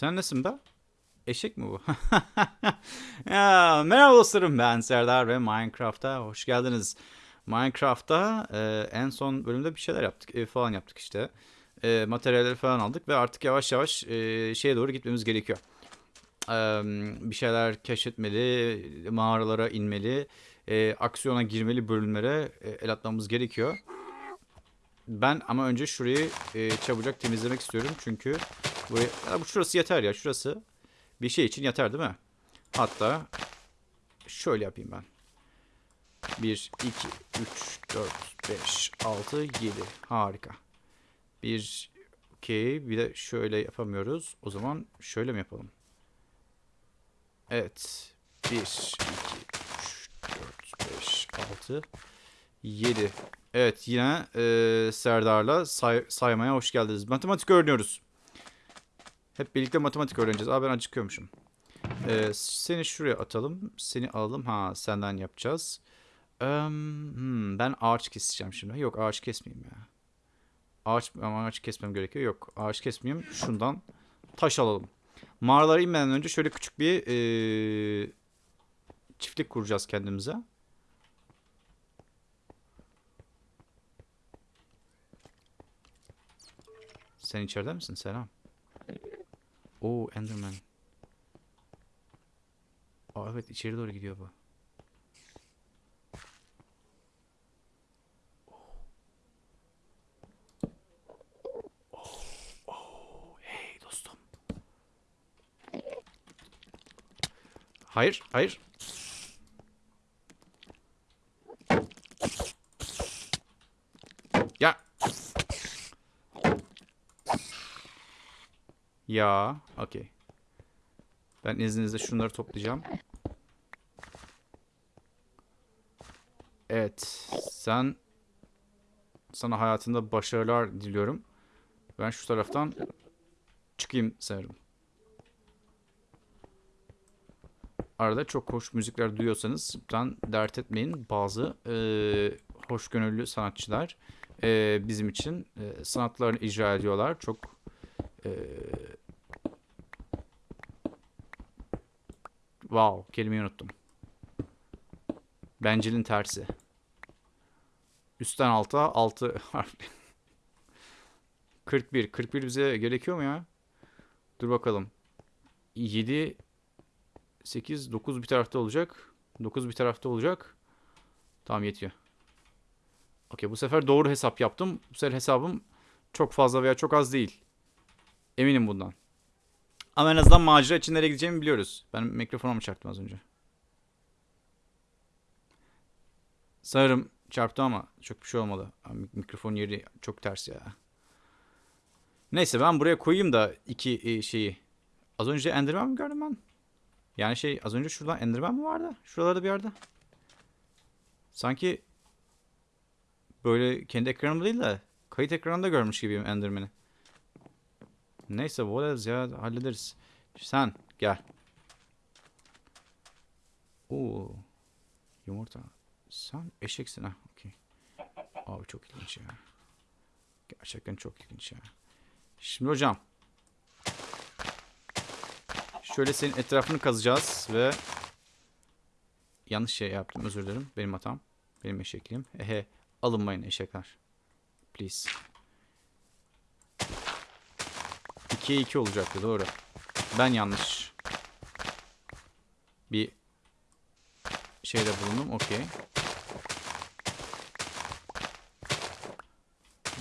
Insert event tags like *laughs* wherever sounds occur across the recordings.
Sen nesin be? Eşek mi bu? *laughs* ya, merhaba dostlarım ben Serdar ve Minecraft'a hoş geldiniz. Minecraft'ta e, en son bölümde bir şeyler yaptık ev falan yaptık işte. E, materyalleri falan aldık ve artık yavaş yavaş e, şeye doğru gitmemiz gerekiyor. E, bir şeyler keşfetmeli, mağaralara inmeli, e, aksiyona girmeli bölümlere e, el atmamız gerekiyor. Ben ama önce şurayı e, çabucak temizlemek istiyorum çünkü buraya, ya bu şurası yeter ya şurası bir şey için yeter değil mi? Hatta şöyle yapayım ben. 1, 2, 3, 4, 5, 6, 7. Harika. 1, okey. Bir de şöyle yapamıyoruz. O zaman şöyle mi yapalım? Evet. 1, 2, 3, 4, 5, 6, 7. Evet yine e, Serdar'la say- saymaya hoş geldiniz. Matematik öğreniyoruz. Hep birlikte matematik öğreneceğiz. Aa ben acıkıyormuşum. Ee, seni şuraya atalım. Seni alalım. Ha senden yapacağız. Eee, hmm, ben ağaç keseceğim şimdi. Yok ağaç kesmeyeyim ya. Ağaç ama ağaç kesmem gerekiyor. Yok ağaç kesmeyeyim. Şundan taş alalım. Mağaralara inmeden önce şöyle küçük bir eee, çiftlik kuracağız kendimize. Sen içeride misin? Selam. Oo Enderman. Aa evet içeri doğru gidiyor bu. Hey dostum. Hayır, hayır. Ya, okey. Ben izninizle şunları toplayacağım. Evet, sen sana hayatında başarılar diliyorum. Ben şu taraftan çıkayım sanırım. Arada çok hoş müzikler duyuyorsanız ben dert etmeyin. Bazı eee hoşgörülü sanatçılar eee, bizim için eee, sanatlarını icra ediyorlar. Çok eee Wow, kelimeyi unuttum. Bencilin tersi. Üstten alta 6 *laughs* harfli. 41. 41 bize gerekiyor mu ya? Dur bakalım. 7 8 9 bir tarafta olacak. 9 bir tarafta olacak. Tamam yetiyor. Okey bu sefer doğru hesap yaptım. Bu sefer hesabım çok fazla veya çok az değil. Eminim bundan. Ama en azından macera için nereye gideceğimi biliyoruz. Ben mikrofonumu çarptım az önce. Sanırım çarptı ama çok bir şey olmadı. Mikrofon yeri çok ters ya. Neyse ben buraya koyayım da iki e, şeyi. Az önce Enderman mi gördüm ben? Yani şey az önce şuradan Enderman mi vardı? Şuralarda bir yerde. Sanki böyle kendi ekranımda değil de kayıt ekranında görmüş gibiyim Enderman'i. Neyse whatever ya hallederiz. Sen gel. Oo. Yumurta. Sen eşeksin ha. Okey. Abi çok ilginç ya. Gerçekten çok ilginç ya. Şimdi hocam. Şöyle senin etrafını kazacağız ve yanlış şey yaptım özür dilerim. Benim hatam. Benim eşekliğim. Ehe. Alınmayın eşekler. Please. 2'ye 2 olacaktı doğru. Ben yanlış. Bir şeyde bulundum. Okey.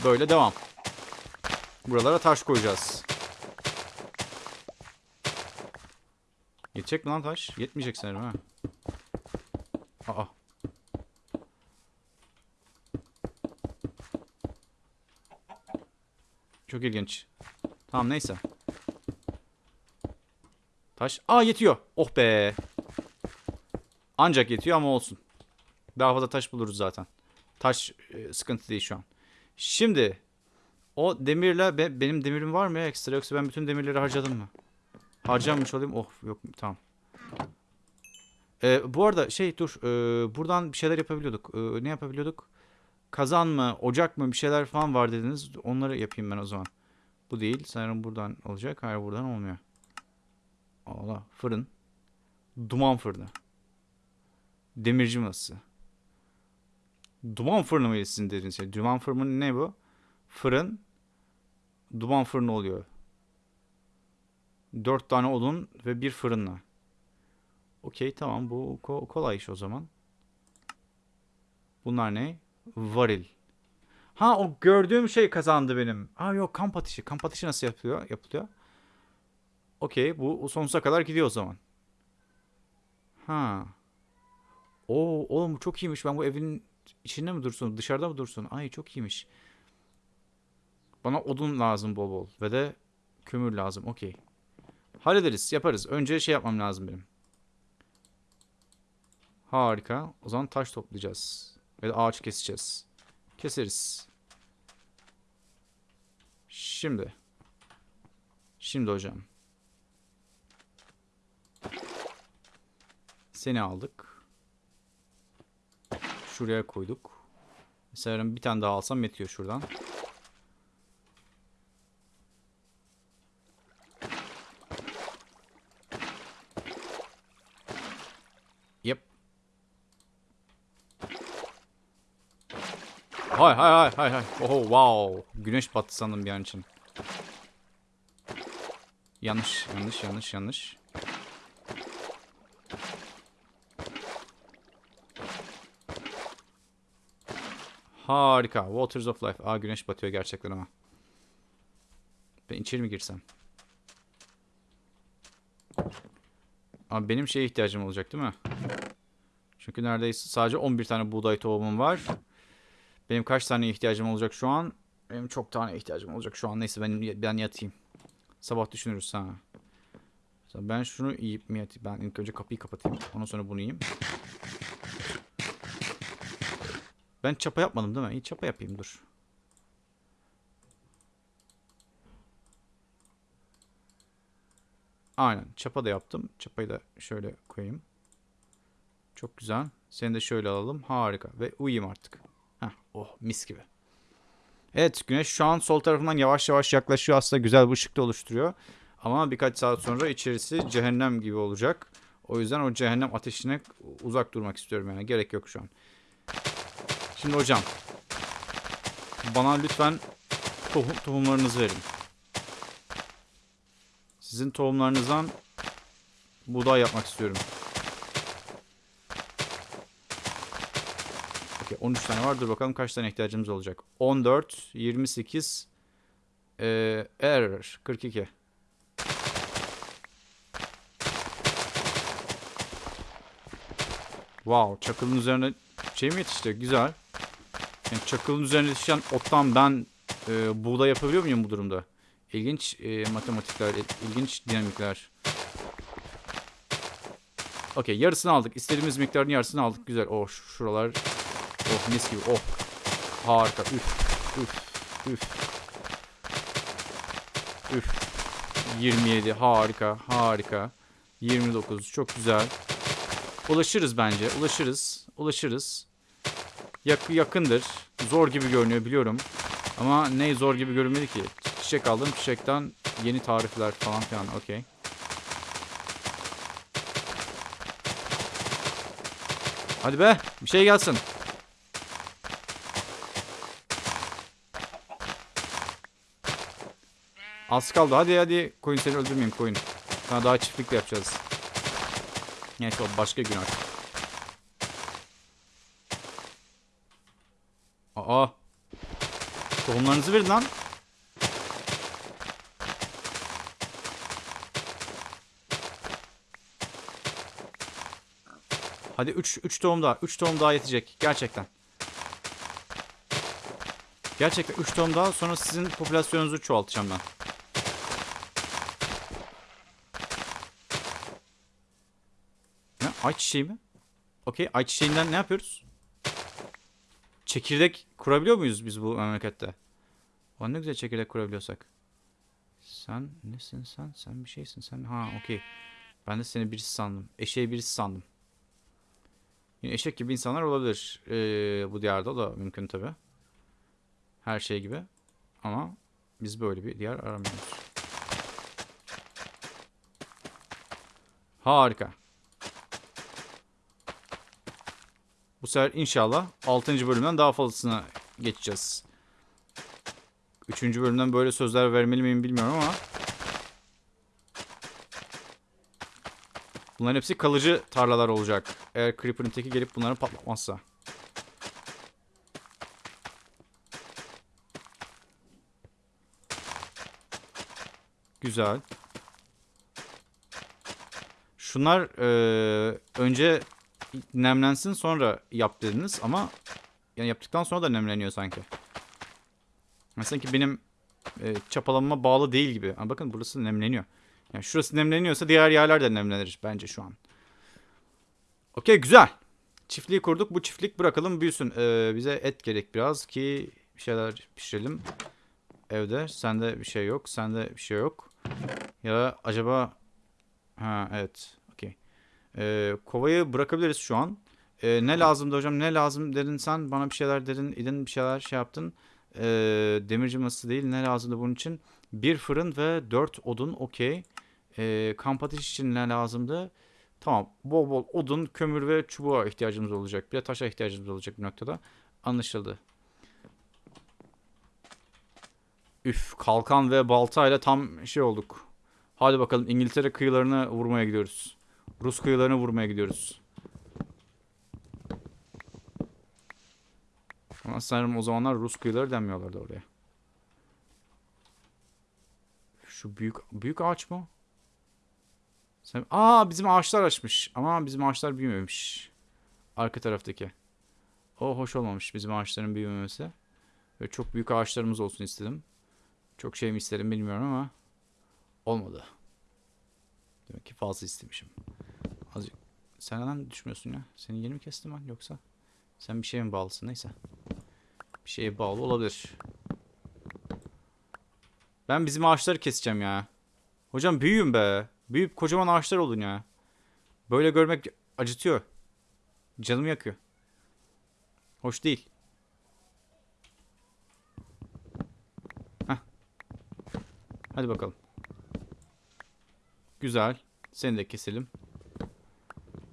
Böyle devam. Buralara taş koyacağız. Yetecek mi lan taş? Yetmeyecek sanırım ha. Aa. Çok ilginç. Tamam neyse. Taş. Aa yetiyor. Oh be. Ancak yetiyor ama olsun. Daha fazla taş buluruz zaten. Taş e, sıkıntı değil şu an. Şimdi o demirle be- benim demirim var mı ya ekstra yoksa ben bütün demirleri harcadım mı? Harcamış olayım. Oh yok tamam. Ee, bu arada şey dur. e, buradan bir şeyler yapabiliyorduk. E, ne yapabiliyorduk? Kazan mı, ocak mı bir şeyler falan var dediniz. Onları yapayım ben o zaman. Bu değil. Sanırım buradan olacak. Hayır buradan olmuyor. Allah fırın. Duman fırını. Demirci masası. Duman fırını mıydı sizin dediğiniz şey? Duman fırını ne bu? Fırın. Duman fırını oluyor. Dört tane odun ve bir fırınla. Okey tamam bu ko- kolay iş o zaman. Bunlar ne? Varil. Ha o gördüğüm şey kazandı benim. Ha yok kamp ateşi. Kamp ateşi nasıl yapılıyor? Yapılıyor. Okey bu sonsuza kadar gidiyor o zaman. Ha. Oo oğlum çok iyiymiş. Ben bu evin içinde mi dursun, dışarıda mı dursun? Ay çok iyiymiş. Bana odun lazım bol bol ve de kömür lazım. Okey. Hallederiz, yaparız. Önce şey yapmam lazım benim. Harika. O zaman taş toplayacağız. Ve de ağaç keseceğiz. Keseriz. Şimdi. Şimdi hocam. Seni aldık. Şuraya koyduk. Mesela bir tane daha alsam yetiyor şuradan. Hay hay hay hay hay. Oho wow. Güneş battı sandım bir an için. Yanlış yanlış yanlış yanlış. Harika. Waters of Life. Aa güneş batıyor gerçekten ama. Ben içeri mi girsem? Abi benim şeye ihtiyacım olacak değil mi? Çünkü neredeyse sadece 11 tane buğday tohumum var. Benim kaç tane ihtiyacım olacak şu an? Benim çok tane ihtiyacım olacak şu an. Neyse ben, ben yatayım. Sabah düşünürüz ha. Mesela ben şunu yiyip mi yatayım? Ben ilk önce kapıyı kapatayım. Ondan sonra bunu yiyeyim. Ben çapa yapmadım değil mi? İyi çapa yapayım dur. Aynen çapa da yaptım. Çapayı da şöyle koyayım. Çok güzel. Seni de şöyle alalım. Harika. Ve uyuyayım artık. Heh, oh mis gibi. Evet güneş şu an sol tarafından yavaş yavaş yaklaşıyor. Aslında güzel bir ışık da oluşturuyor. Ama birkaç saat sonra içerisi cehennem gibi olacak. O yüzden o cehennem ateşine uzak durmak istiyorum yani. Gerek yok şu an. Şimdi hocam. Bana lütfen tohum, tohumlarınızı verin. Sizin tohumlarınızdan buğday yapmak istiyorum. 13 tane var. Dur bakalım kaç tane ihtiyacımız olacak. 14, 28, ee, error 42. Wow çakılın üzerine şey mi yetişti? Güzel. Yani çakılın üzerine yetişen ottan ben e, buğday yapabiliyor muyum bu durumda? İlginç e, matematikler, ilginç dinamikler. Okey yarısını aldık. İstediğimiz miktarın yarısını aldık. Güzel. Oh şuralar. Oh mis gibi. Oh. Harika. Üf. Üf. Üf. Üf. 27. Harika. Harika. 29. Çok güzel. Ulaşırız bence. Ulaşırız. Ulaşırız. Yak yakındır. Zor gibi görünüyor biliyorum. Ama ne zor gibi görünmedi ki. Çiçek aldım. Çiçekten yeni tarifler falan filan. Okey. Hadi be. Bir şey gelsin. Az kaldı. Hadi hadi. Koyun seni öldürmeyeyim koyun. Sana daha çiftlikle yapacağız. Neyse o başka gün artık. Aa. Tohumlarınızı verin lan. Hadi 3 3 tohum daha. 3 tohum daha yetecek gerçekten. Gerçekten 3 tohum daha sonra sizin popülasyonunuzu çoğaltacağım ben. Ayçiçeği mi? Okey. Ayçiçeğinden ne yapıyoruz? Çekirdek kurabiliyor muyuz biz bu memlekette? O ne güzel çekirdek kurabiliyorsak. Sen nesin sen? Sen bir şeysin sen. Ha okey. Ben de seni birisi sandım. Eşeği birisi sandım. Yine eşek gibi insanlar olabilir. Ee, bu diyarda da mümkün tabi. Her şey gibi. Ama biz böyle bir diyar aramıyoruz. Harika. Bu sefer inşallah 6. bölümden daha fazlasına geçeceğiz. 3. bölümden böyle sözler vermeli miyim bilmiyorum ama Bunların hepsi kalıcı tarlalar olacak. Eğer Creeper'ın teki gelip bunları patlatmazsa. Güzel. Şunlar eee, önce nemlensin sonra yap dediniz ama yani yaptıktan sonra da nemleniyor sanki. Mesela ki benim e, çapalanma bağlı değil gibi. Ama bakın burası nemleniyor. Yani şurası nemleniyorsa diğer yerler de nemlenir bence şu an. Okey güzel. Çiftliği kurduk. Bu çiftlik bırakalım büyüsün. Ee, bize et gerek biraz ki bir şeyler pişirelim. Evde. Sende bir şey yok. Sende bir şey yok. Ya acaba... Ha evet. Ee, kovayı bırakabiliriz şu an. Ee, ne lazımdı hocam? Ne lazım dedin sen? Bana bir şeyler dedin. idin bir şeyler şey yaptın. Ee, demirci masası değil. Ne lazımdı bunun için? Bir fırın ve dört odun. Okey. Ee, kamp ateşi için ne lazımdı? Tamam. Bol bol odun, kömür ve çubuğa ihtiyacımız olacak. Bir de taşa ihtiyacımız olacak bir noktada. Anlaşıldı. Üf, kalkan ve baltayla tam şey olduk. Hadi bakalım İngiltere kıyılarına vurmaya gidiyoruz. Rus kıyılarına vurmaya gidiyoruz. Ama sanırım o zamanlar Rus kıyıları denmiyorlardı oraya. Şu büyük büyük ağaç mı? Sen, aa bizim ağaçlar açmış. Ama bizim ağaçlar büyümemiş. Arka taraftaki. O hoş olmamış bizim ağaçların büyümemesi. Ve çok büyük ağaçlarımız olsun istedim. Çok şey mi istedim bilmiyorum ama olmadı. Demek ki fazla istemişim. Azıcık. Sen neden düşmüyorsun ya? Seni yeni mi kestim ben yoksa? Sen bir şeye mi bağlısın? Neyse. Bir şeye bağlı olabilir. Ben bizim ağaçları keseceğim ya. Hocam büyüyün be. Büyüyüp kocaman ağaçlar olun ya. Böyle görmek acıtıyor. Canımı yakıyor. Hoş değil. Heh. Hadi bakalım. Güzel. Seni de keselim.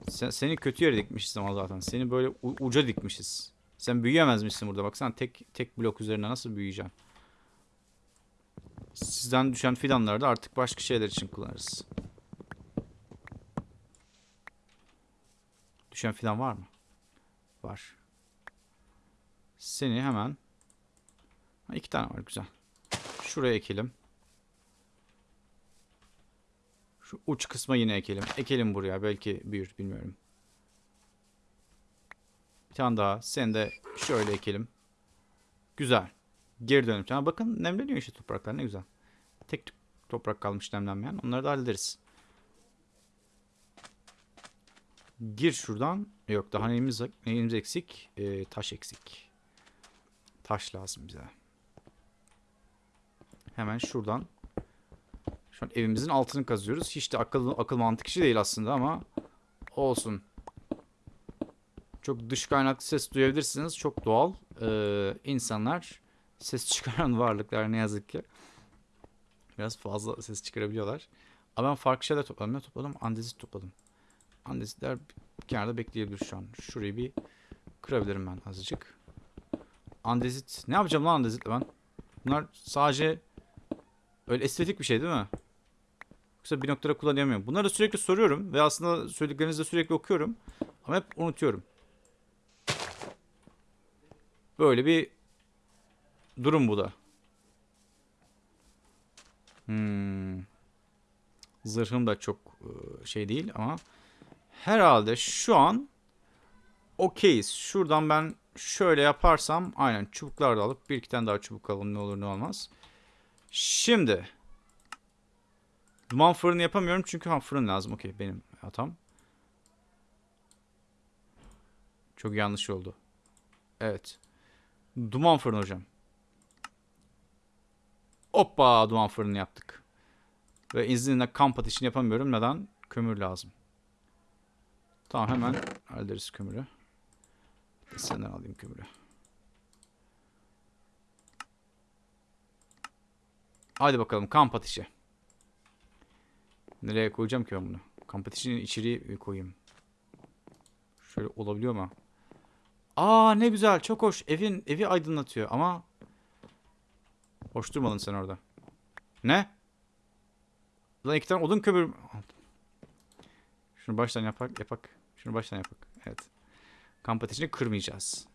Sen, seni kötü yere dikmişiz ama zaten. Seni böyle uca dikmişiz. Sen büyüyemezmişsin burada. Baksana tek tek blok üzerine nasıl büyüyeceksin? Sizden düşen fidanları da artık başka şeyler için kullanırız. Düşen fidan var mı? Var. Seni hemen... Ha, iki tane var güzel. Şuraya ekelim. Şu uç kısma yine ekelim. Ekelim buraya. Belki büyür bilmiyorum. Bir tane daha. Seni de şöyle ekelim. Güzel. Geri dönüp. Ha, bakın nemleniyor işte topraklar. Ne güzel. Tek toprak kalmış nemlenmeyen. Onları da hallederiz. Gir şuradan. Yok daha neyimiz, neyimiz eksik? Ee, taş eksik. Taş lazım bize. Hemen şuradan. Şu an evimizin altını kazıyoruz. Hiç de akıl, akıl mantık işi değil aslında ama olsun. Çok dış kaynaklı ses duyabilirsiniz. Çok doğal. Ee, insanlar ses *laughs* çıkaran varlıklar ne yazık ki. Biraz fazla ses çıkarabiliyorlar. Ama ben farklı şeyler topladım. Ne topladım? Andezit topladım. Andezitler kenarda bekleyebilir şu an. Şurayı bir kırabilirim ben azıcık. Andezit. Ne yapacağım lan andezitle ben? Bunlar sadece öyle estetik bir şey değil mi? Yoksa bir noktada kullanamıyorum. Bunları sürekli soruyorum ve aslında söylediklerinizi de sürekli okuyorum. Ama hep unutuyorum. Böyle bir durum bu da. Hmm. Zırhım da çok e, şey değil ama herhalde şu an okeyiz. Şuradan ben şöyle yaparsam aynen çubuklar da alıp bir iki tane daha çubuk alalım ne olur ne olmaz. Şimdi duman fırını yapamıyorum çünkü ha, fırın lazım. Okey benim hatam. Çok yanlış oldu. Evet. Duman fırını hocam. Hoppa duman fırını yaptık. Ve izninle kamp ateşini yapamıyorum. Neden? Kömür lazım. Tamam hemen hallederiz kömürü. Senden alayım kömürü. Hadi bakalım kamp ateşi. Nereye koyacağım ki ben bunu? Competition'in içeriği koyayım. Şöyle olabiliyor mu? Aa ne güzel, çok hoş. Evin evi aydınlatıyor ama hoş durmadın sen orada. Ne? Lan iki tane odun kömür. Şunu baştan yapak, yapak. Şunu baştan yapak. Evet. Kamp kırmayacağız.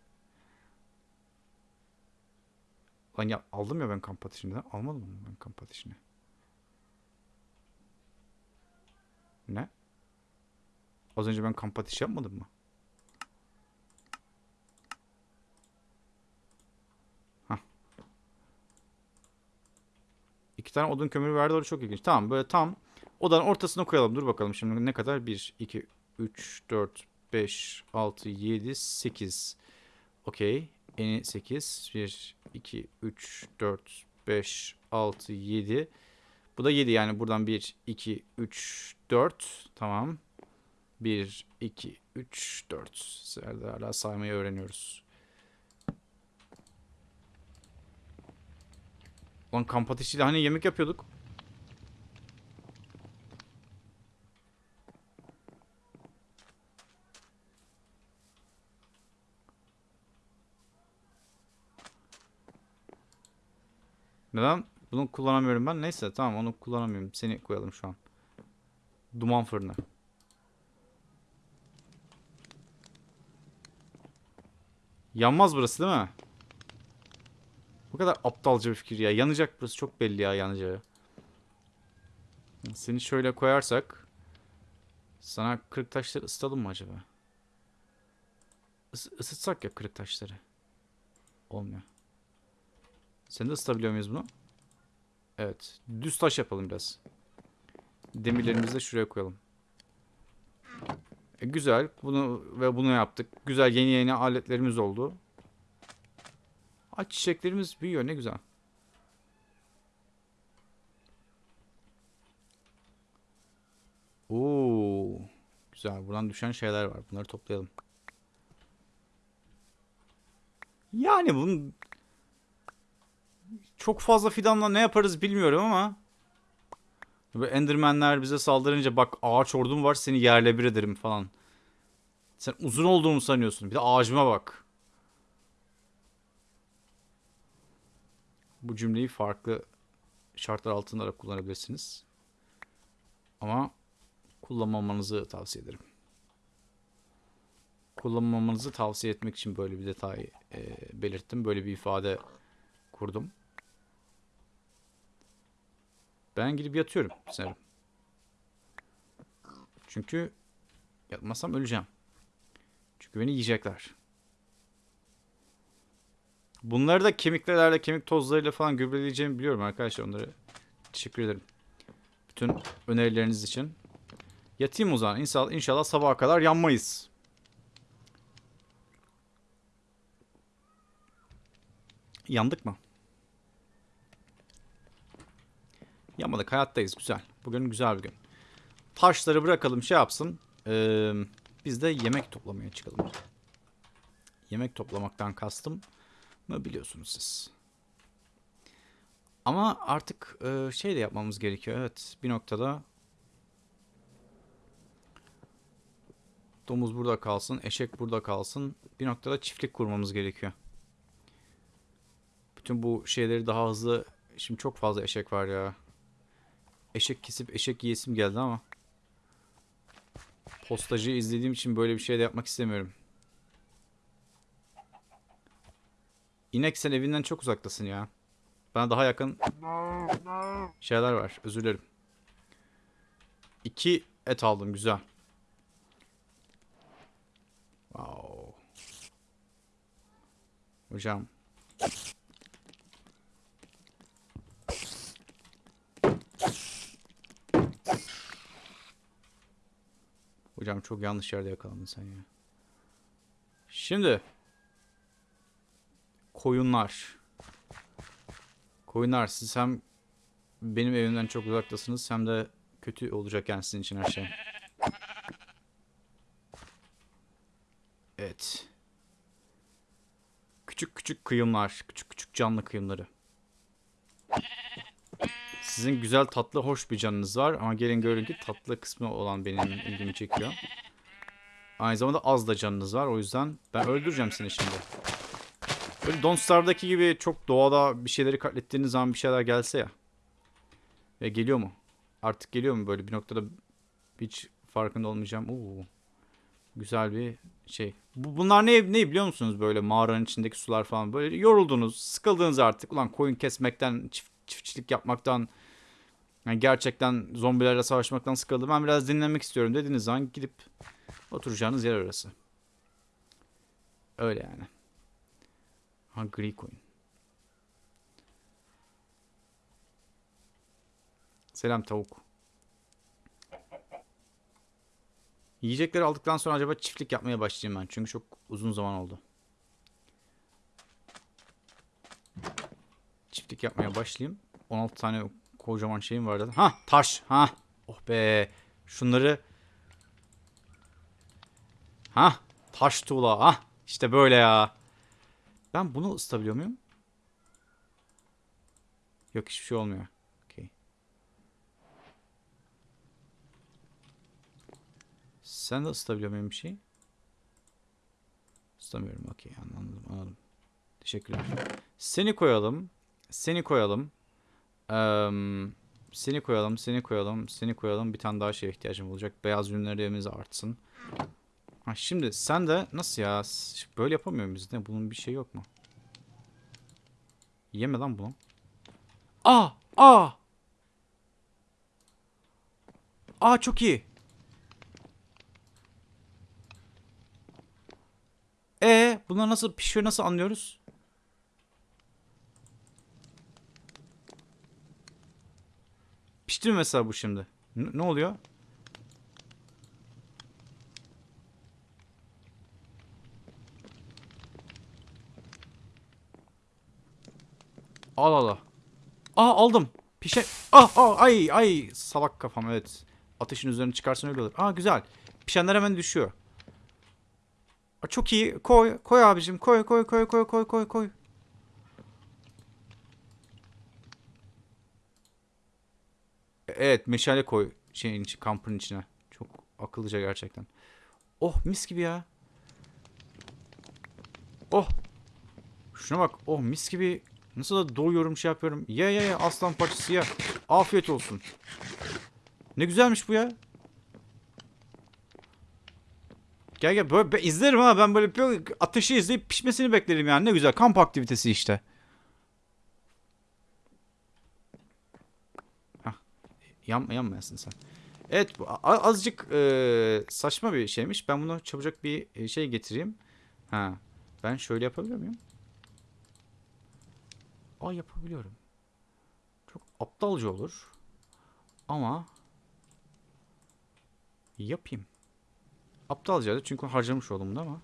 Lan ya aldım ya ben kamp. Almadım mı ben kamp? Ne? Az önce ben kamp ateşi yapmadım mı? Hah. İki tane odun kömürü verdi orada çok ilginç. Tamam böyle tam odanın ortasına koyalım. Dur bakalım şimdi ne kadar? 1, 2, 3, 4, 5, 6, 7, 8. Okey. Eni 8. 1, 2, 3, 4, 5, 6, 7. Bu da 7 yani buradan 1, 2, 3, 4. Tamam. 1, 2, 3, 4. Serdar hala saymayı öğreniyoruz. Lan kamp ateşiyle hani yemek yapıyorduk. Neden? Bunu kullanamıyorum ben. Neyse tamam onu kullanamıyorum. Seni koyalım şu an. Duman fırını. Yanmaz burası değil mi? Bu kadar aptalca bir fikir ya. Yanacak burası çok belli ya yanacağı. Seni şöyle koyarsak sana kırık taşları ısıtalım mı acaba? Is ısıtsak ya kırık taşları. Olmuyor. Sen de ısıtabiliyor muyuz bunu? Evet. Düz taş yapalım biraz. Demirlerimizi de şuraya koyalım. E, güzel. Bunu ve bunu yaptık. Güzel yeni yeni aletlerimiz oldu. Aç çiçeklerimiz büyüyor. Ne güzel. Oo. Güzel. Buradan düşen şeyler var. Bunları toplayalım. Yani bunun çok fazla fidanla ne yaparız bilmiyorum ama Ve Endermenler bize saldırınca bak ağaç ordum var seni yerle bir ederim falan. Sen uzun olduğumu sanıyorsun. Bir de ağacıma bak. Bu cümleyi farklı şartlar altında da kullanabilirsiniz. Ama kullanmamanızı tavsiye ederim. Kullanmamanızı tavsiye etmek için böyle bir detay e, belirttim. Böyle bir ifade kurdum. Ben gidip yatıyorum sanırım. Çünkü yatmazsam öleceğim. Çünkü beni yiyecekler. Bunları da kemiklerle, kemik tozlarıyla falan gübreleyeceğimi biliyorum arkadaşlar. Onları teşekkür ederim. Bütün önerileriniz için. Yatayım o zaman. İnşallah, inşallah sabaha kadar yanmayız. Yandık mı? Yanmadık. Hayattayız. Güzel. Bugün güzel bir gün. Taşları bırakalım şey yapsın. Ee, biz de yemek toplamaya çıkalım. Yemek toplamaktan kastım mı biliyorsunuz siz. Ama artık e, şey de yapmamız gerekiyor. Evet bir noktada domuz burada kalsın, eşek burada kalsın. Bir noktada çiftlik kurmamız gerekiyor. Bütün bu şeyleri daha hızlı... Şimdi çok fazla eşek var ya. Eşek kesip eşek yiyesim geldi ama. Postacıyı izlediğim için böyle bir şey de yapmak istemiyorum. İnek sen evinden çok uzaktasın ya. Bana daha yakın şeyler var. Özür dilerim. İki et aldım. Güzel. Wow. Hocam. Hocam çok yanlış yerde yakalandın sen ya. Şimdi. Koyunlar. Koyunlar siz hem benim evimden çok uzaktasınız hem de kötü olacak yani sizin için her şey. Evet. Küçük küçük kıyımlar. Küçük küçük canlı kıyımları. Sizin güzel tatlı hoş bir canınız var ama gelin görün ki tatlı kısmı olan benim ilgimi çekiyor. Aynı zamanda az da canınız var o yüzden ben öldüreceğim seni şimdi. Böyle Don't Starve'daki gibi çok doğada bir şeyleri katlettiğiniz zaman bir şeyler gelse ya. Ve geliyor mu? Artık geliyor mu böyle bir noktada hiç farkında olmayacağım. Oo. Güzel bir şey. Bu, bunlar ne, ne biliyor musunuz böyle mağaranın içindeki sular falan böyle yoruldunuz, sıkıldınız artık. Ulan koyun kesmekten, çift, çiftçilik yapmaktan, yani gerçekten zombilerle savaşmaktan sıkıldım. Ben biraz dinlenmek istiyorum dediğiniz zaman gidip oturacağınız yer orası. Öyle yani. Ha gri koyun. Selam tavuk. Yiyecekleri aldıktan sonra acaba çiftlik yapmaya başlayayım ben. Çünkü çok uzun zaman oldu. Çiftlik yapmaya başlayayım. 16 tane kocaman şeyim vardı. Ha taş. Ha. Oh be. Şunları. Ha. Taş tuğla. Ha. İşte böyle ya. Ben bunu ısıtabiliyor muyum? Yok hiçbir şey olmuyor. Okey. Sen de ısıtabiliyor muyum bir şey? Isıtamıyorum. Okey anladım anladım. Teşekkürler. Seni koyalım. Seni koyalım. Eee, seni koyalım. Seni koyalım. Seni koyalım. Bir tane daha şeye ihtiyacım olacak. Beyaz ürünlerimiz artsın. Ha, şimdi sen de nasıl ya? Böyle yapamıyor muyuz? Ne? Bunun bir şey yok mu? Yeme lan bunu. Aa! Aa! Aa çok iyi. E bunlar nasıl pişiyor nasıl anlıyoruz? Pişti mi mesela bu şimdi? N- ne oluyor? Al al al. Aa aldım. Pişe... Ah ah ay ay salak kafam evet. Ateşin üzerine çıkarsan öyle olur. Aa güzel. Pişenler hemen düşüyor. Aa, çok iyi. Koy koy abicim. Koy koy koy koy koy koy koy. Evet meşale koy şeyin kampın içine. Çok akıllıca gerçekten. Oh mis gibi ya. Oh. Şuna bak. Oh mis gibi. Nasıl da doyuyorum şey yapıyorum. Ye ye ye aslan parçası ye. Afiyet olsun. Ne güzelmiş bu ya. Gel gel böyle izlerim ha ben böyle ateşi izleyip pişmesini beklerim yani ne güzel kamp aktivitesi işte. Hah. Yan, yanmayasın sen. Evet bu azıcık e, saçma bir şeymiş. Ben bunu çabucak bir e, şey getireyim. Ha. Ben şöyle yapabiliyor muyum? Aa yapabiliyorum. Çok aptalca olur. Ama yapayım. Aptalca çünkü harcamış oldum da ama.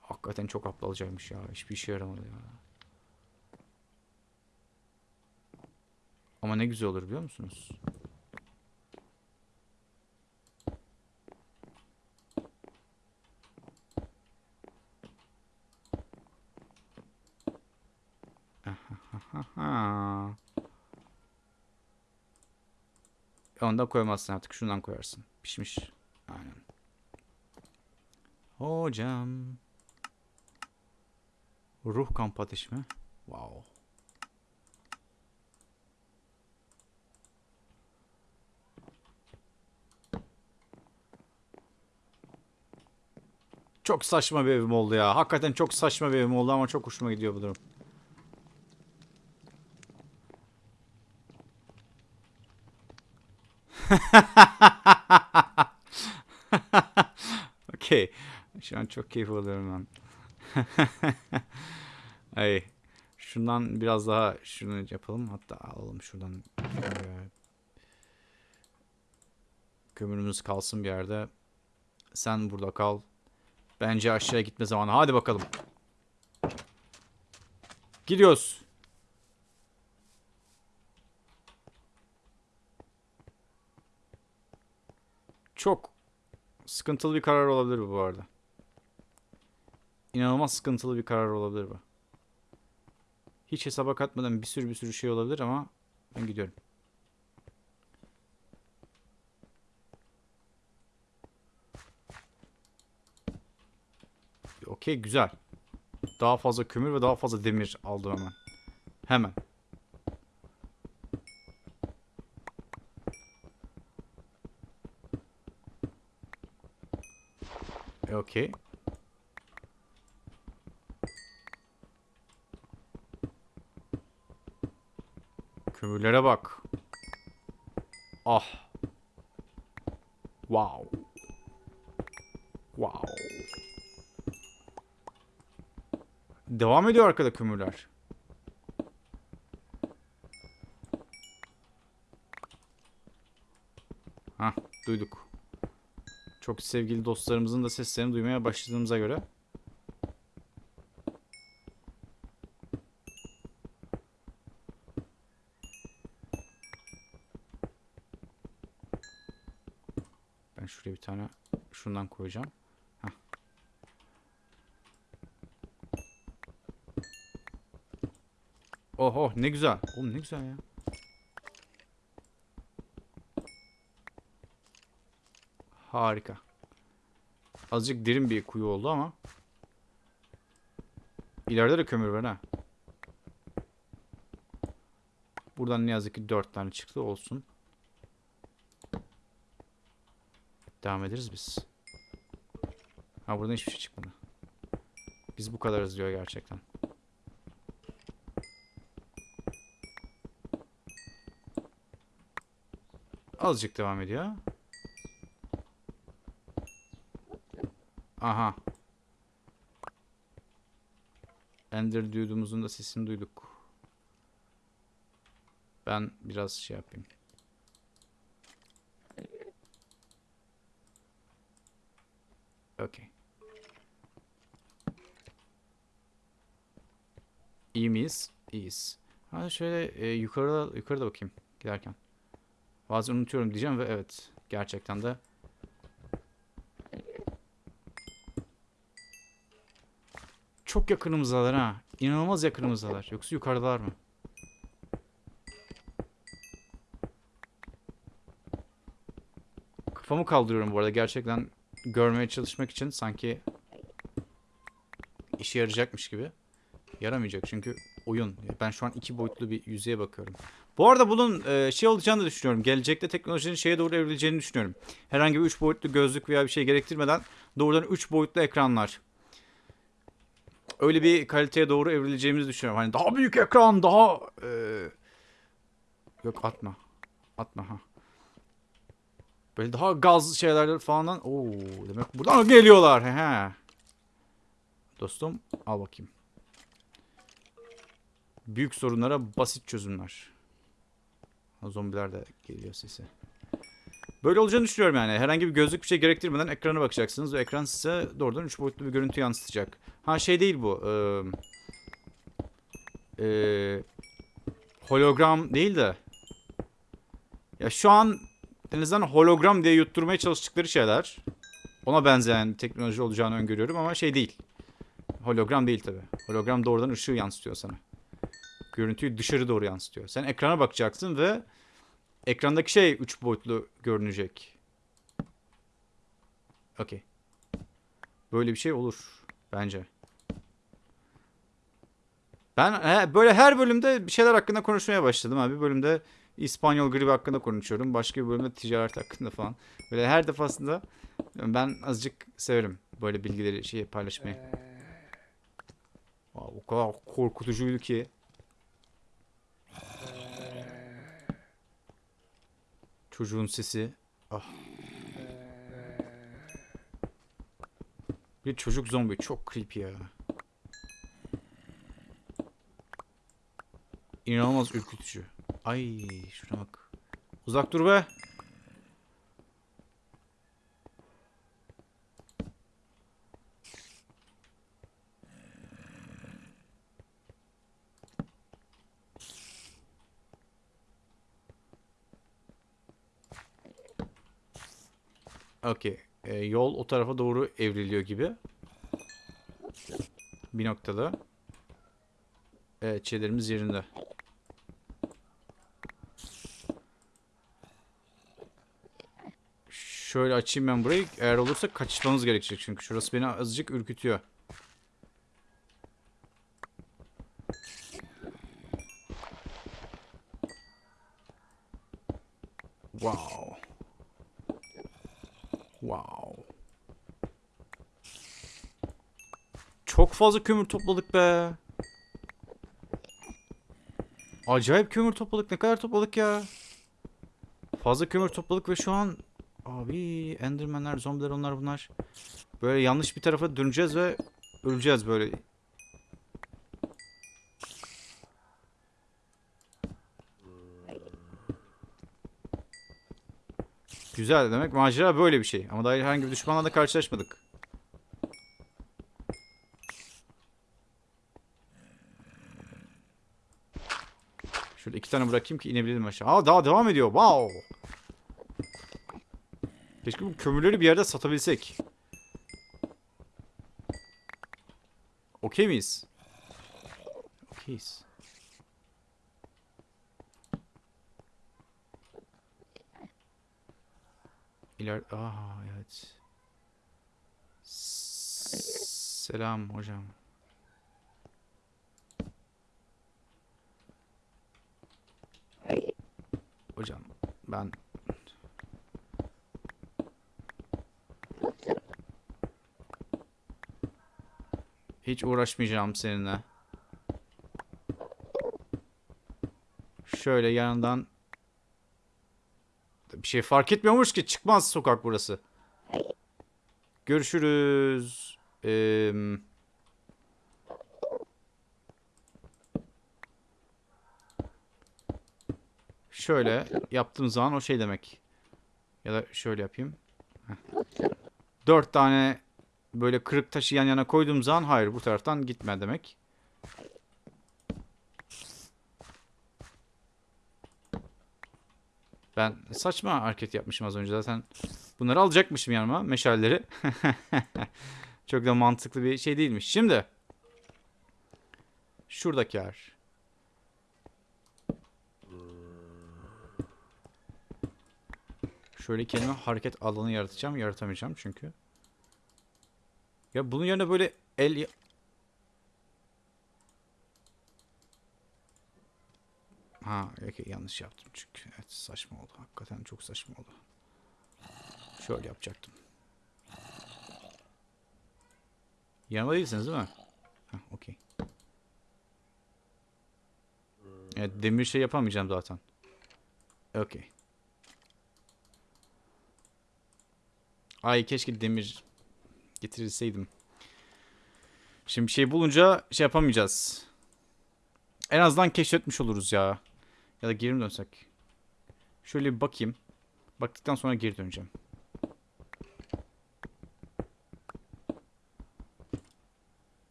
Hakikaten çok aptalcaymış ya. Hiçbir işe yaramadı ya. Ama ne güzel olur biliyor musunuz? Ondan koymazsın artık. Şundan koyarsın. Pişmiş. Aynen. Hocam. Ruh kamp ateşi mi? Wow. Çok saçma bir evim oldu ya. Hakikaten çok saçma bir evim oldu ama çok hoşuma gidiyor bu durum. *laughs* Okey. Şu an çok keyif alıyorum ben. *laughs* Ay. Şundan biraz daha şunu yapalım. Hatta alalım şuradan. Kömürümüz kalsın bir yerde. Sen burada kal. Bence aşağıya gitme zamanı. Hadi bakalım. Gidiyoruz. Çok sıkıntılı bir karar olabilir bu bu arada. İnanılmaz sıkıntılı bir karar olabilir bu. Hiç hesaba katmadan bir sürü bir sürü şey olabilir ama ben gidiyorum. Okey güzel. Daha fazla kömür ve daha fazla demir aldım hemen. Hemen. E, Okey. Kömürlere bak. Ah. Wow. Wow. Devam ediyor arkada kömürler. Hah duyduk. Çok sevgili dostlarımızın da seslerini duymaya başladığımıza göre. Ben şuraya bir tane şundan koyacağım. Hah. Oh ne güzel. Oğlum ne güzel ya. Harika. Azıcık derin bir kuyu oldu ama. İleride de kömür var ha. Buradan ne yazık ki 4 tane çıktı olsun. Devam ederiz biz. Ha buradan hiçbir şey çıkmadı. Biz bu kadarız diyor gerçekten. Azıcık devam ediyor. Aha. Ender duyduğumuzun da sesini duyduk. Ben biraz şey yapayım. Okey. İyi miyiz? İyiyiz. Hadi şöyle e, yukarıda yukarıda bakayım giderken. Bazen unutuyorum diyeceğim ve evet gerçekten de çok yakınımızdalar ha. İnanılmaz yakınımızdalar. Yoksa yukarıdalar mı? Kafamı kaldırıyorum bu arada gerçekten görmeye çalışmak için sanki işe yarayacakmış gibi. Yaramayacak çünkü oyun. Ben şu an iki boyutlu bir yüzeye bakıyorum. Bu arada bunun e, şey olacağını da düşünüyorum. Gelecekte teknolojinin şeye doğru evrileceğini düşünüyorum. Herhangi bir üç boyutlu gözlük veya bir şey gerektirmeden doğrudan üç boyutlu ekranlar. Öyle bir kaliteye doğru evrileceğimizi düşünüyorum. Hani daha büyük ekran, daha... e, Yok atma. Atma ha. Böyle daha gaz şeyler falan. Oo, demek buradan geliyorlar. He he. Dostum al bakayım. Büyük sorunlara basit çözümler. Zombiler de geliyor sesi. Böyle olacağını düşünüyorum yani. Herhangi bir gözlük bir şey gerektirmeden ekrana bakacaksınız ve ekran size doğrudan 3 boyutlu bir görüntü yansıtacak. Ha şey değil bu. Ee, ee, hologram değil de. Ya şu an en azından hologram diye yutturmaya çalıştıkları şeyler. Ona benzeyen teknoloji olacağını öngörüyorum ama şey değil. Hologram değil tabi. Hologram doğrudan ışığı yansıtıyor sana. Görüntüyü dışarı doğru yansıtıyor. Sen ekrana bakacaksın ve ekrandaki şey 3 boyutlu görünecek. Okey. Böyle bir şey olur bence. Ben he, böyle her bölümde bir şeyler hakkında konuşmaya başladım abi. Bir bölümde İspanyol gribi hakkında konuşuyorum. Başka bir bölümde ticaret hakkında falan. Böyle her defasında ben azıcık severim böyle bilgileri şey paylaşmayı. Aa, o kadar korkutucuydu ki. Çocuğun sesi. Ah. Bir çocuk zombi çok creepy ya. İnanılmaz ürkütücü. Ay şuna bak. Uzak dur be. Okey. Ee, yol o tarafa doğru evriliyor gibi. Bir noktada. Evet şeylerimiz yerinde. Şöyle açayım ben burayı. Eğer olursa kaçışmamız gerekecek çünkü şurası beni azıcık ürkütüyor. Wow. Wow. Çok fazla kömür topladık be. Acayip kömür topladık. Ne kadar topladık ya? Fazla kömür topladık ve şu an abi endermenler, zombiler onlar bunlar. Böyle yanlış bir tarafa döneceğiz ve öleceğiz böyle. Güzel demek macera böyle bir şey. Ama daha herhangi bir düşmanla da karşılaşmadık. Şöyle iki tane bırakayım ki inebilelim aşağı. Aa daha devam ediyor. Wow. Keşke bu kömürleri bir yerde satabilsek. Okey miyiz? Okeyiz. İler... Aa evet. Selam hocam. Hocam ben hiç uğraşmayacağım seninle. Şöyle yanından bir şey fark etmiyormuş ki çıkmaz sokak burası. Görüşürüz. Eee şöyle yaptığım zaman o şey demek. Ya da şöyle yapayım. Heh. Dört tane böyle kırık taşı yan yana koyduğum zaman hayır bu taraftan gitme demek. Ben saçma hareket yapmışım az önce zaten. Bunları alacakmışım yanıma meşalleri. *laughs* Çok da mantıklı bir şey değilmiş. Şimdi şuradaki yer. Şöyle kendime hareket alanı yaratacağım. Yaratamayacağım çünkü. Ya bunun yerine böyle el... Ha, okey, yanlış yaptım çünkü. Evet, saçma oldu. Hakikaten çok saçma oldu. Şöyle yapacaktım. Yanımda değilsiniz değil mi? Ha, okey. Evet, demir şey yapamayacağım zaten. Okey. Ay keşke demir getirilseydim. Şimdi bir şey bulunca şey yapamayacağız. En azından keşfetmiş oluruz ya. Ya da geri mi dönsek? Şöyle bir bakayım. Baktıktan sonra geri döneceğim.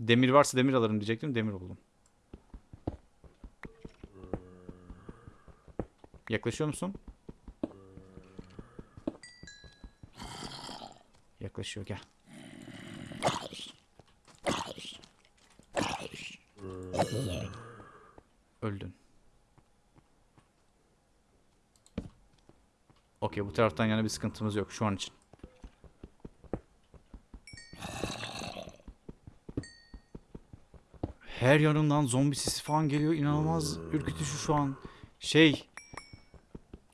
Demir varsa demir alırım diyecektim. Demir buldum. Yaklaşıyor musun? Yaklaşıyor gel. Öldün. Okey bu taraftan yana bir sıkıntımız yok şu an için. Her yanından zombi sesi falan geliyor. İnanılmaz ürkütücü şu an. Şey.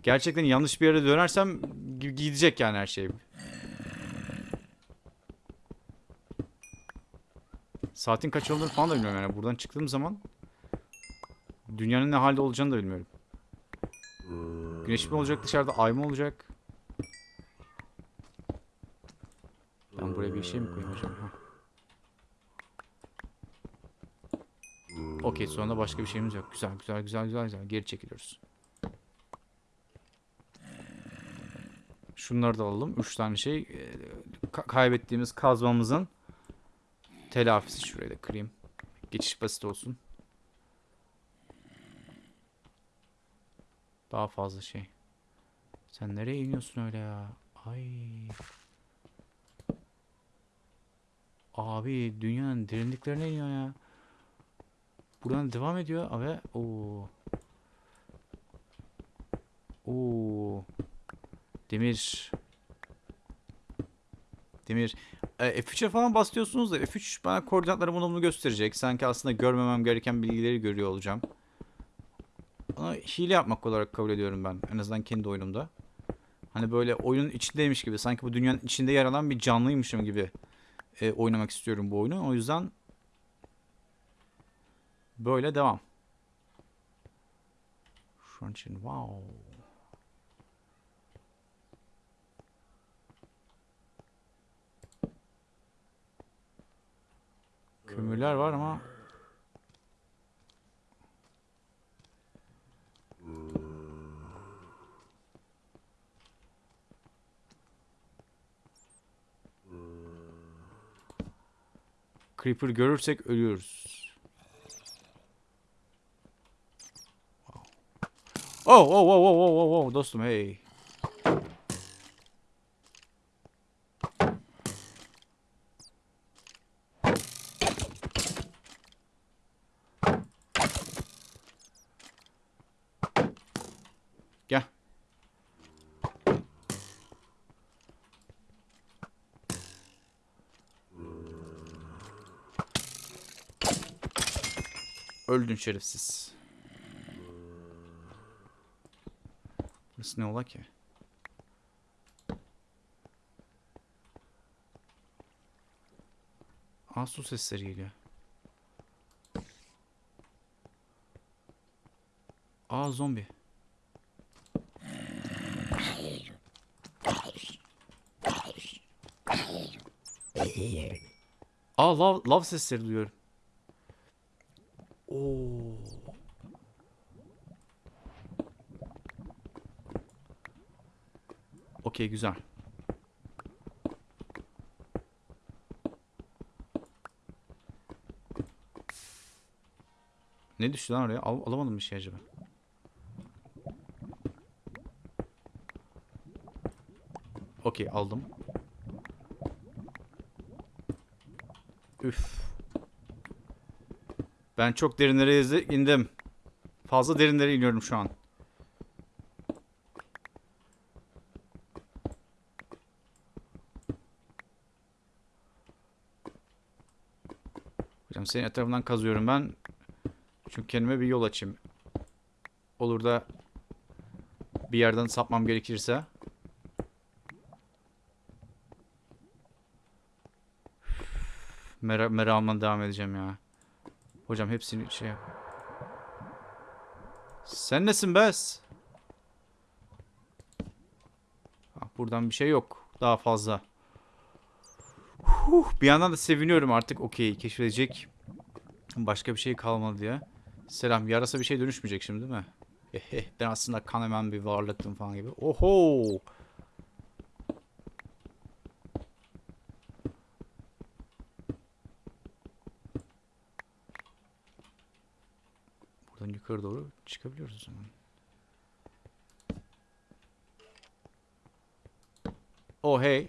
Gerçekten yanlış bir yere dönersem gi- gidecek yani her şey. Saatin kaç olduğunu falan da bilmiyorum yani. Buradan çıktığım zaman dünyanın ne halde olacağını da bilmiyorum. Güneş mi olacak dışarıda? Ay mı olacak? Ben buraya bir şey mi koyayım hocam? Okey sonunda başka bir şeyimiz yok. Güzel güzel güzel güzel güzel. Geri çekiliyoruz. Şunları da alalım. Üç tane şey. Ee, ka- kaybettiğimiz kazmamızın telafisi. Şurayı da kırayım. Geçiş basit olsun. Daha fazla şey. Sen nereye iniyorsun öyle ya? Ay. Abi dünyanın derinliklerine iniyor ya. Buradan devam ediyor ve o Oo. Demir. Demir. E, F3'e falan basıyorsunuz da F3 bana koordinatları bunu gösterecek. Sanki aslında görmemem gereken bilgileri görüyor olacağım. Ama hile yapmak olarak kabul ediyorum ben. En azından kendi oyunumda. Hani böyle oyunun içindeymiş gibi. Sanki bu dünyanın içinde yer alan bir canlıymışım gibi e, oynamak istiyorum bu oyunu. O yüzden böyle devam. İçin wow. Kömürler var ama Creeper görürsek ölüyoruz. Oh, oh, oh, oh, oh, oh, oh, dostum hey. Gel. Öldün şerefsiz. Burası ne ola ki? Aa su sesleri geliyor. Aa zombi. Aa lav, lav sesleri duyuyorum. Okey güzel. Ne düştü lan oraya? Al alamadım bir şey acaba. Okey aldım. Üf. Ben çok derinlere indim. Fazla derinlere iniyorum şu an. Hocam senin etrafından kazıyorum ben. Çünkü kendime bir yol açayım. Olur da bir yerden sapmam gerekirse. Mera meramla devam edeceğim ya. Hocam hepsini şey yap. Sen nesin Bes? Ah, buradan bir şey yok. Daha fazla. Huh, bir yandan da seviniyorum artık. Okey keşfedecek. Başka bir şey kalmadı diye. Selam. Yarasa bir şey dönüşmeyecek şimdi değil mi? Ehe, ben aslında kan hemen bir varlıktım falan gibi. Oho. Buradan yukarı doğru çıkabiliyoruz o zaman. Oh hey.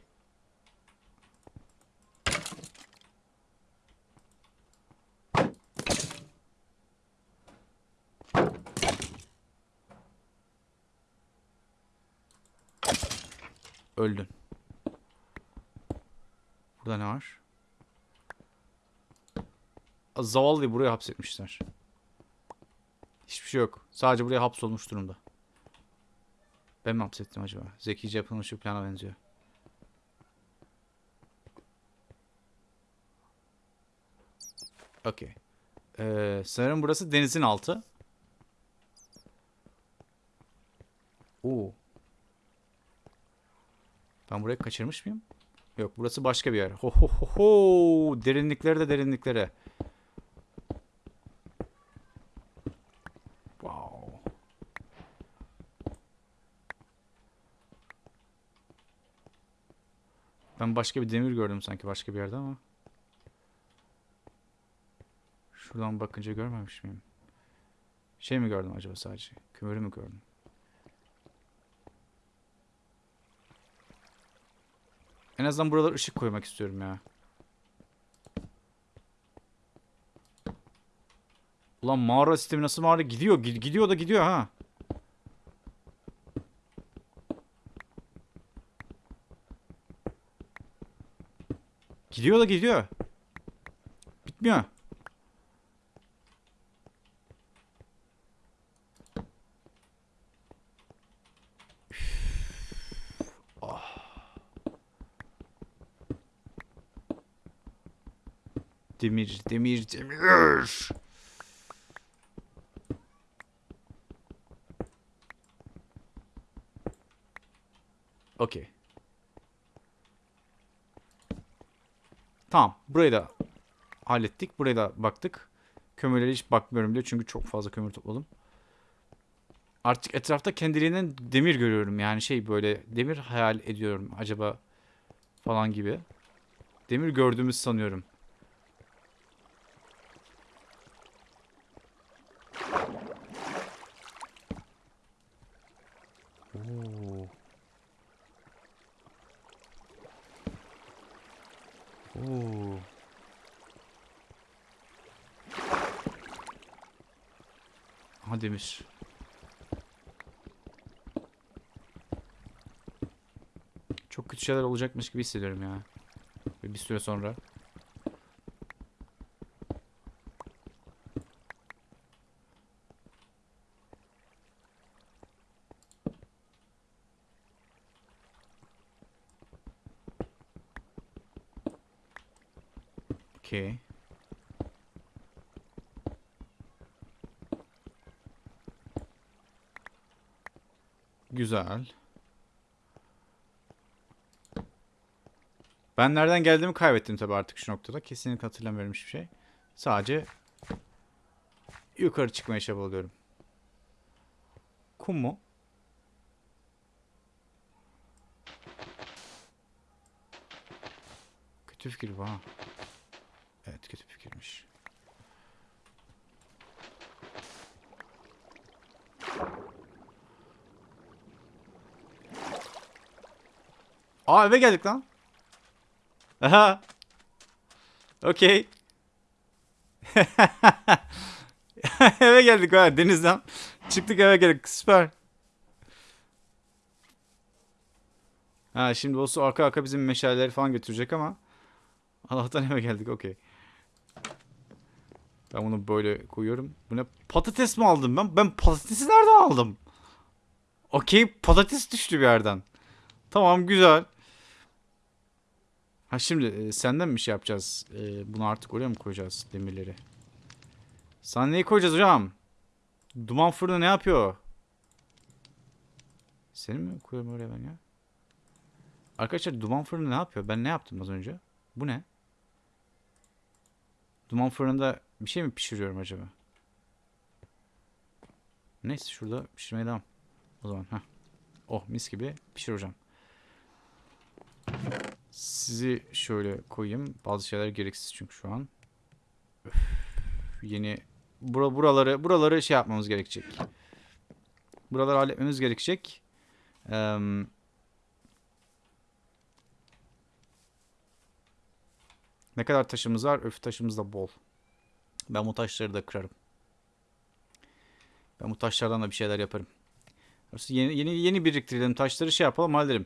Öldün. Burada ne var? Zavallıyı buraya hapsetmişler. Hiçbir şey yok. Sadece buraya hapsolmuş durumda. Ben mi hapsettim acaba? Zekice yapılmış bir plana benziyor. Okey. Ee, sanırım burası denizin altı. Oo. Ben burayı kaçırmış mıyım? Yok burası başka bir yer. Ho ho ho ho. Derinliklere de derinliklere. Wow. Ben başka bir demir gördüm sanki başka bir yerde ama. Şuradan bakınca görmemiş miyim? Şey mi gördüm acaba sadece? Kömürü mü gördüm? En azından buralara ışık koymak istiyorum ya. Ulan mağara sistemi nasıl mağara gidiyor? Gidiyor da gidiyor ha. Gidiyor da gidiyor. Bitmiyor. Demir, demir, demir. Okey. Tamam. Burayı da hallettik. Buraya da baktık. Kömürlere hiç bakmıyorum bile çünkü çok fazla kömür topladım. Artık etrafta kendiliğinden demir görüyorum. Yani şey böyle demir hayal ediyorum acaba falan gibi. Demir gördüğümüz sanıyorum. Demir. Çok kötü şeyler olacakmış gibi hissediyorum ya. Bir süre sonra. Okey. Güzel. Ben nereden geldiğimi kaybettim tabii artık şu noktada. Kesinlikle hatırlamıyorum hiçbir şey. Sadece yukarı çıkmaya çabalıyorum. Kum mu? Kötü fikir bu ha. Evet kötü fikirmiş. Aa eve geldik lan. Aha. Okey. *laughs* eve geldik ha denizden. Çıktık eve geldik süper. Ha şimdi o arka arka bizim meşaleleri falan götürecek ama Allah'tan eve geldik okey. Ben bunu böyle koyuyorum. Bu ne? Patates mi aldım ben? Ben patatesi nereden aldım? Okey patates düştü bir yerden. Tamam güzel. Ha şimdi e, senden mi şey yapacağız? E, bunu artık oraya mı koyacağız demirleri? Sana neyi koyacağız hocam? Duman fırını ne yapıyor? Seni mi koyuyorum oraya ben ya? Arkadaşlar duman fırını ne yapıyor? Ben ne yaptım az önce? Bu ne? Duman fırında bir şey mi pişiriyorum acaba? Neyse şurada pişirmeye devam. O zaman ha. Oh mis gibi pişir hocam. Sizi şöyle koyayım. Bazı şeyler gereksiz çünkü şu an. Öf, yeni bura, buraları buraları şey yapmamız gerekecek. Buraları halletmemiz gerekecek. Eee Ne kadar taşımız var? Öf taşımız da bol. Ben bu taşları da kırarım. Ben bu taşlardan da bir şeyler yaparım. Yeni yeni yeni biriktirelim taşları şey yapalım halledelim.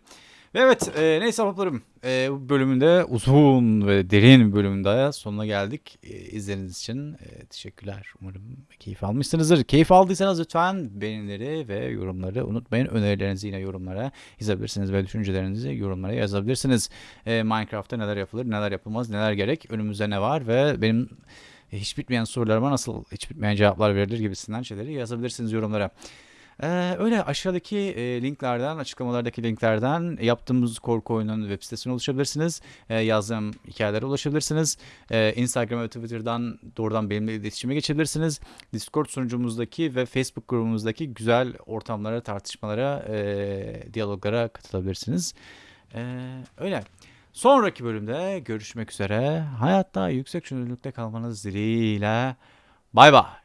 Ve evet e, neyse ahbaplarım e, bu bölümünde uzun ve derin bir bölümünde sonuna geldik. E, izlediğiniz için e, teşekkürler. Umarım keyif almışsınızdır. Keyif aldıysanız lütfen beğenileri ve yorumları unutmayın. Önerilerinizi yine yorumlara yazabilirsiniz ve düşüncelerinizi yorumlara yazabilirsiniz. E, Minecraft'ta neler yapılır, neler yapılmaz, neler gerek, önümüzde ne var ve benim hiç bitmeyen sorularıma nasıl hiç bitmeyen cevaplar verilir gibisinden şeyleri yazabilirsiniz yorumlara. Ee, öyle aşağıdaki e, linklerden, açıklamalardaki linklerden yaptığımız korku oyunun web sitesine ulaşabilirsiniz. Ee, yazdığım hikayelere ulaşabilirsiniz. Ee, Instagram ve Twitter'dan doğrudan benimle iletişime geçebilirsiniz. Discord sunucumuzdaki ve Facebook grubumuzdaki güzel ortamlara, tartışmalara, e, diyaloglara katılabilirsiniz. Ee, öyle. Sonraki bölümde görüşmek üzere. Hayatta yüksek çözünürlükte kalmanız dileğiyle. Bay bay.